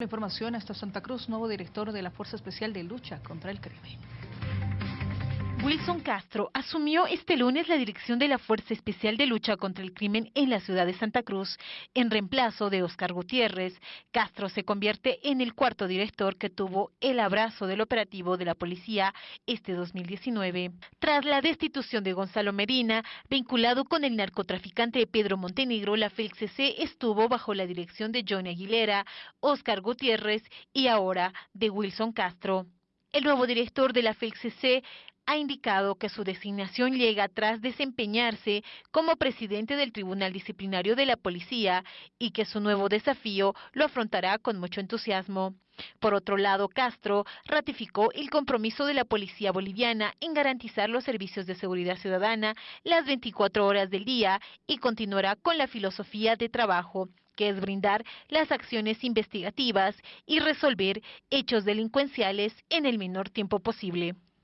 Información hasta Santa Cruz, nuevo director de la Fuerza Especial de Lucha contra el Crimen. Wilson Castro asumió este lunes la dirección de la Fuerza Especial de Lucha contra el Crimen en la ciudad de Santa Cruz. En reemplazo de Oscar Gutiérrez, Castro se convierte en el cuarto director que tuvo el abrazo del operativo de la policía este 2019. Tras la destitución de Gonzalo Medina, vinculado con el narcotraficante Pedro Montenegro, la FELCC estuvo bajo la dirección de Johnny Aguilera, Oscar Gutiérrez y ahora de Wilson Castro. El nuevo director de la FELCC ha indicado que su designación llega tras desempeñarse como presidente del Tribunal Disciplinario de la Policía y que su nuevo desafío lo afrontará con mucho entusiasmo. Por otro lado, Castro ratificó el compromiso de la policía boliviana en garantizar los servicios de seguridad ciudadana las 24 horas del día y continuará con la filosofía de trabajo que es brindar las acciones investigativas y resolver hechos delincuenciales en el menor tiempo posible.